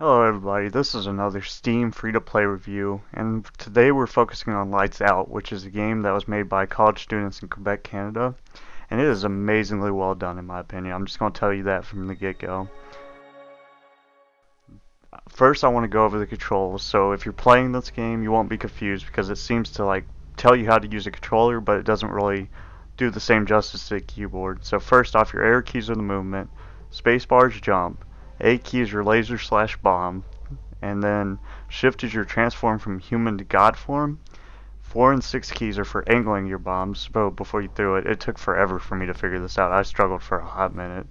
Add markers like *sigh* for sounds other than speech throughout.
Hello everybody, this is another Steam free-to-play review, and today we're focusing on Lights Out, which is a game that was made by college students in Quebec, Canada, and it is amazingly well done in my opinion. I'm just going to tell you that from the get-go. First I want to go over the controls, so if you're playing this game you won't be confused because it seems to like tell you how to use a controller, but it doesn't really do the same justice to the keyboard. So first off, your arrow keys are the movement, spacebar is jump, a key is your laser slash bomb, and then shift is your transform from human to god form. Four and six keys are for angling your bombs, but before you threw it, it took forever for me to figure this out. I struggled for a hot minute.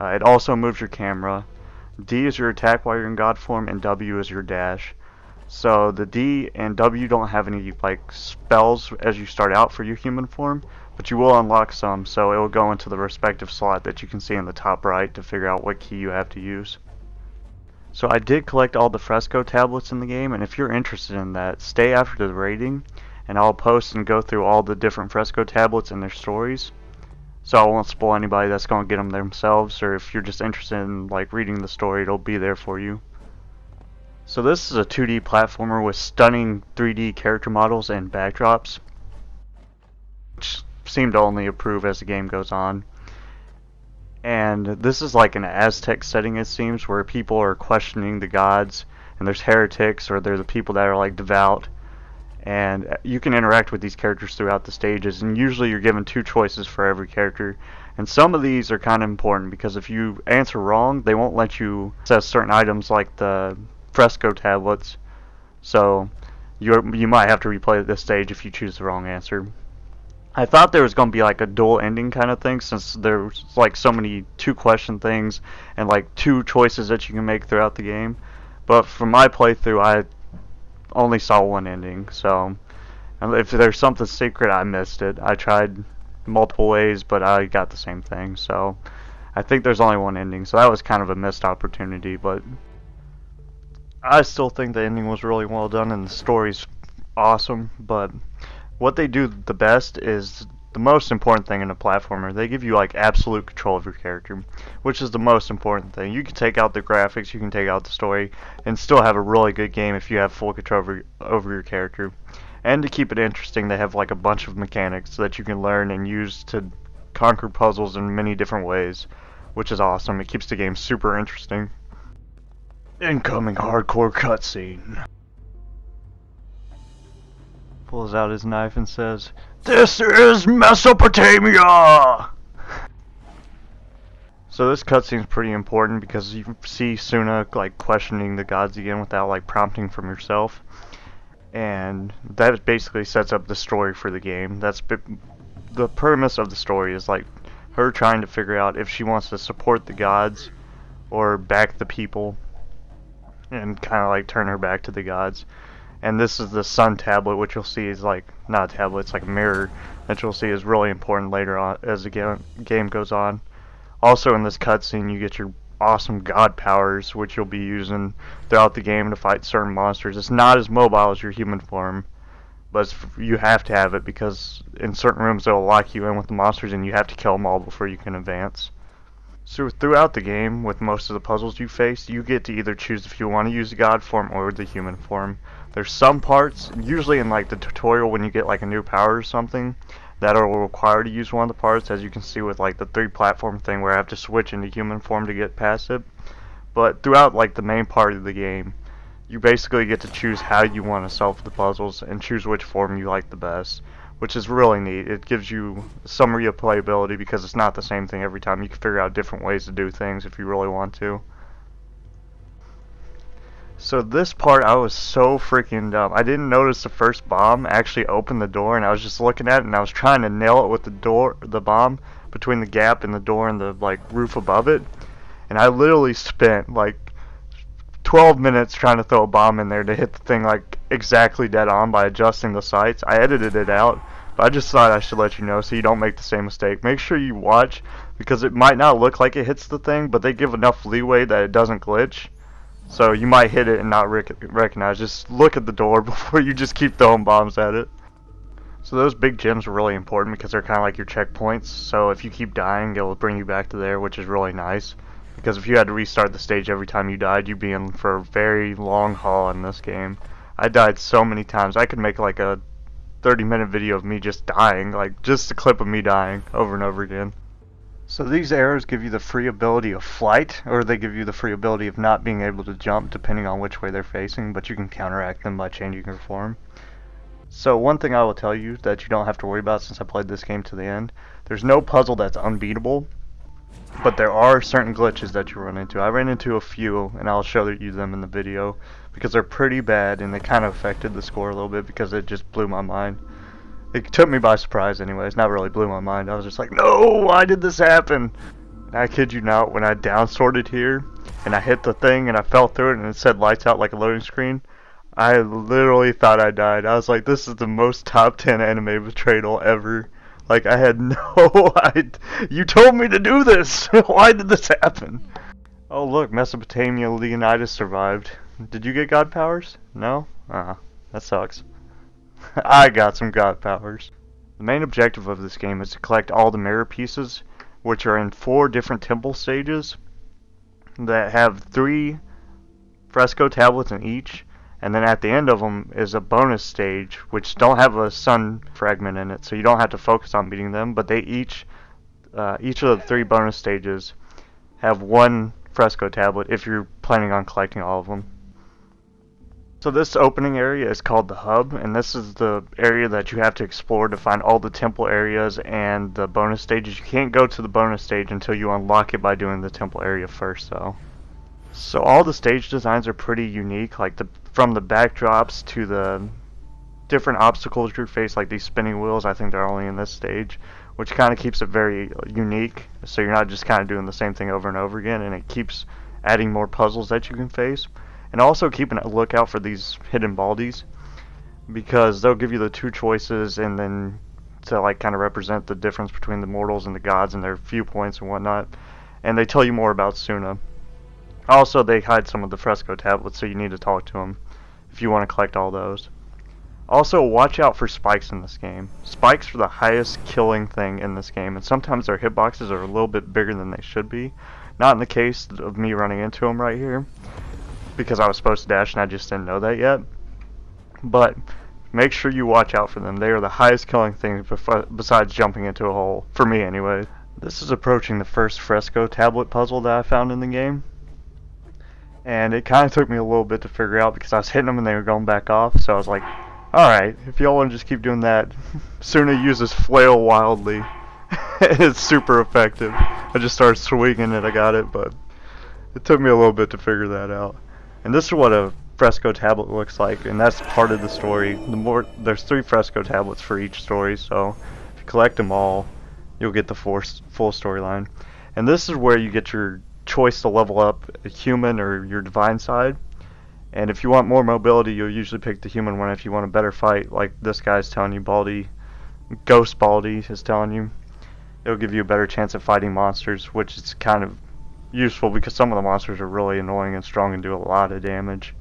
Uh, it also moves your camera. D is your attack while you're in god form, and W is your dash. So the D and W don't have any like spells as you start out for your human form, but you will unlock some, so it will go into the respective slot that you can see in the top right to figure out what key you have to use. So I did collect all the fresco tablets in the game, and if you're interested in that, stay after the rating, and I'll post and go through all the different fresco tablets and their stories. So I won't spoil anybody that's going to get them themselves, or if you're just interested in like reading the story, it'll be there for you. So this is a 2D platformer with stunning 3D character models and backdrops, which seem to only improve as the game goes on. And this is like an Aztec setting, it seems, where people are questioning the gods, and there's heretics, or there's the people that are like devout. And uh, you can interact with these characters throughout the stages, and usually you're given two choices for every character. And some of these are kind of important because if you answer wrong, they won't let you access certain items like the fresco tablets. So you you might have to replay this stage if you choose the wrong answer. I thought there was going to be like a dual ending kind of thing since there's like so many two question things and like two choices that you can make throughout the game. But from my playthrough, I only saw one ending. So if there's something secret, I missed it. I tried multiple ways, but I got the same thing. So I think there's only one ending. So that was kind of a missed opportunity, but I still think the ending was really well done and the story's awesome, but what they do the best is the most important thing in a platformer. They give you like absolute control of your character, which is the most important thing. You can take out the graphics, you can take out the story, and still have a really good game if you have full control over, over your character. And to keep it interesting, they have like a bunch of mechanics that you can learn and use to conquer puzzles in many different ways, which is awesome. It keeps the game super interesting. Incoming hardcore cutscene pulls out his knife and says, This is Mesopotamia! So this cutscene's pretty important because you see Suna like questioning the gods again without like prompting from yourself. And that basically sets up the story for the game. That's the premise of the story is like her trying to figure out if she wants to support the gods or back the people and kind of like turn her back to the gods and this is the sun tablet which you'll see is like not a tablet it's like a mirror that you'll see is really important later on as the game, game goes on. Also in this cutscene you get your awesome god powers which you'll be using throughout the game to fight certain monsters. It's not as mobile as your human form but you have to have it because in certain rooms they'll lock you in with the monsters and you have to kill them all before you can advance. So throughout the game, with most of the puzzles you face, you get to either choose if you want to use the god form or the human form. There's some parts, usually in like the tutorial when you get like a new power or something, that will require to use one of the parts, as you can see with like the three platform thing where I have to switch into human form to get past it. But throughout like the main part of the game, you basically get to choose how you want to solve the puzzles and choose which form you like the best, which is really neat. It gives you some replayability because it's not the same thing every time. You can figure out different ways to do things if you really want to. So this part, I was so freaking dumb. I didn't notice the first bomb actually opened the door, and I was just looking at it, and I was trying to nail it with the door, the bomb between the gap in the door and the like roof above it, and I literally spent like 12 minutes trying to throw a bomb in there to hit the thing like exactly dead on by adjusting the sights. I edited it out, but I just thought I should let you know so you don't make the same mistake. Make sure you watch because it might not look like it hits the thing, but they give enough leeway that it doesn't glitch. So you might hit it and not rec recognize. Just look at the door *laughs* before you just keep throwing bombs at it. So those big gems are really important because they're kind of like your checkpoints. So if you keep dying, it'll bring you back to there, which is really nice. Because if you had to restart the stage every time you died, you'd be in for a very long haul in this game. I died so many times. I could make like a 30 minute video of me just dying, like just a clip of me dying over and over again. So these arrows give you the free ability of flight, or they give you the free ability of not being able to jump depending on which way they're facing, but you can counteract them by changing your form. So one thing I will tell you that you don't have to worry about since I played this game to the end, there's no puzzle that's unbeatable, but there are certain glitches that you run into. I ran into a few, and I'll show you them in the video, because they're pretty bad, and they kind of affected the score a little bit because it just blew my mind it took me by surprise anyways. Not really blew my mind. I was just like, no, why did this happen? And I kid you not, when I down sorted here and I hit the thing and I fell through it and it said lights out like a loading screen, I literally thought I died. I was like, this is the most top 10 anime betrayal ever. Like, I had *laughs* no idea. You told me to do this. *laughs* why did this happen? Oh, look, Mesopotamia Leonidas survived. Did you get god powers? No? Uh, that sucks. *laughs* I got some god powers. The main objective of this game is to collect all the mirror pieces, which are in four different temple stages that have three fresco tablets in each, and then at the end of them is a bonus stage, which don't have a sun fragment in it, so you don't have to focus on beating them, but they each, uh, each of the three bonus stages have one fresco tablet if you're planning on collecting all of them. So this opening area is called the hub, and this is the area that you have to explore to find all the temple areas and the bonus stages. You can't go to the bonus stage until you unlock it by doing the temple area first, though. So all the stage designs are pretty unique, like the from the backdrops to the different obstacles you face, like these spinning wheels. I think they're only in this stage, which kind of keeps it very unique. So you're not just kind of doing the same thing over and over again, and it keeps adding more puzzles that you can face. And also keeping a lookout for these hidden baldies because they'll give you the two choices and then to like kind of represent the difference between the mortals and the gods and their viewpoints and whatnot. And they tell you more about Suna. Also, they hide some of the fresco tablets, so you need to talk to them if you want to collect all those. Also, watch out for spikes in this game. Spikes are the highest killing thing in this game, and sometimes their hitboxes are a little bit bigger than they should be. Not in the case of me running into them right here because I was supposed to dash and I just didn't know that yet. But make sure you watch out for them. They are the highest killing things besides jumping into a hole, for me anyway. This is approaching the first fresco tablet puzzle that I found in the game. And it kind of took me a little bit to figure out because I was hitting them and they were going back off. So I was like, alright, if y'all want to just keep doing that, *laughs* Suna uses flail wildly. *laughs* it's super effective. I just started swinging it, I got it, but it took me a little bit to figure that out. And this is what a fresco tablet looks like, and that's part of the story. The more there's three fresco tablets for each story, so if you collect them all, you'll get the full storyline. And this is where you get your choice to level up a human or your divine side. And if you want more mobility, you'll usually pick the human one. If you want a better fight, like this guy's telling you, Baldy, Ghost Baldy is telling you, it'll give you a better chance of fighting monsters, which is kind of useful because some of the monsters are really annoying and strong and do a lot of damage.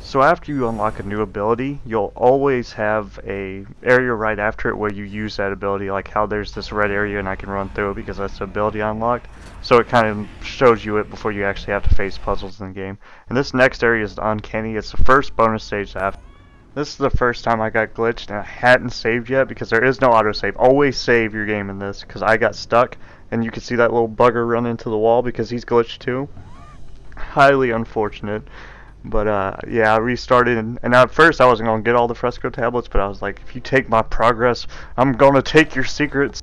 So after you unlock a new ability, you'll always have a area right after it where you use that ability, like how there's this red area and I can run through it because that's the ability unlocked. So it kind of shows you it before you actually have to face puzzles in the game. And this next area is Uncanny. It's the first bonus stage after. This is the first time I got glitched and I hadn't saved yet because there is no autosave. Always save your game in this because I got stuck and you can see that little bugger run into the wall because he's glitched too. Highly unfortunate. But uh, yeah, I restarted, and, and, at first I wasn't going to get all the fresco tablets, but I was like, if you take my progress, I'm going to take your secrets.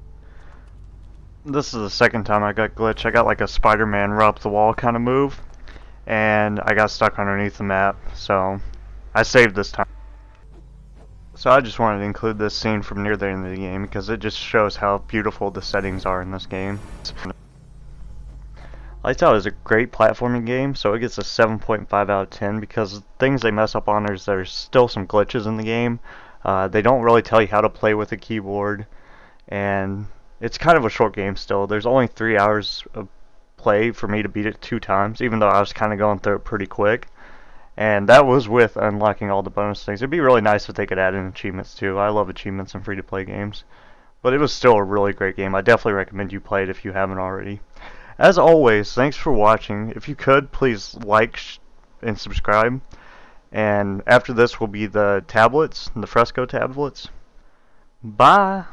This is the second time I got glitched. I got like a Spider-Man run up the wall kind of move, and I got stuck underneath the map, so I saved this time. So I just wanted to include this scene from near the end of the game because it just shows how beautiful the settings are in this game. Lights Out is a great platforming game, so it gets a 7.5 out of 10 because things they mess up on is there's still some glitches in the game. Uh, they don't really tell you how to play with a keyboard, and it's kind of a short game still. There's only three hours of play for me to beat it two times, even though I was kind of going through it pretty quick. And that was with unlocking all the bonus things. It'd be really nice if they could add in achievements too. I love achievements in free-to-play games. But it was still a really great game. I definitely recommend you play it if you haven't already. As always, thanks for watching. If you could, please like and subscribe. And after this will be the tablets, the fresco tablets. Bye!